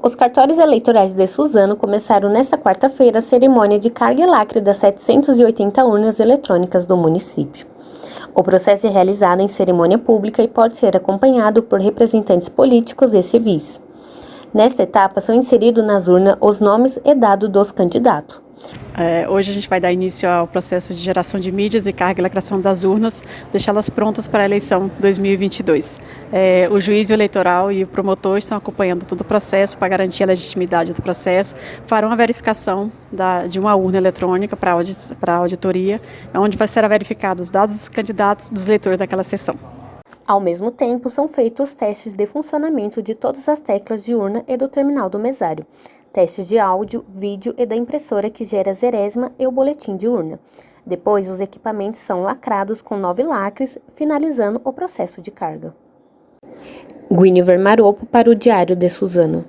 Os cartórios eleitorais de Suzano começaram nesta quarta-feira a cerimônia de carga e lacre das 780 urnas eletrônicas do município. O processo é realizado em cerimônia pública e pode ser acompanhado por representantes políticos e civis. Nesta etapa são inseridos nas urnas os nomes e dados dos candidatos. É, hoje a gente vai dar início ao processo de geração de mídias e carga e lacração das urnas, deixá-las prontas para a eleição 2022. É, o juiz eleitoral e o promotor estão acompanhando todo o processo para garantir a legitimidade do processo, farão a verificação da, de uma urna eletrônica para a auditoria, onde vai ser verificado os dados dos candidatos dos eleitores daquela sessão. Ao mesmo tempo, são feitos os testes de funcionamento de todas as teclas de urna e do terminal do mesário, testes de áudio, vídeo e da impressora que gera zeresma e o boletim de urna. Depois, os equipamentos são lacrados com nove lacres, finalizando o processo de carga. Guinevere Maropo para o Diário de Suzano.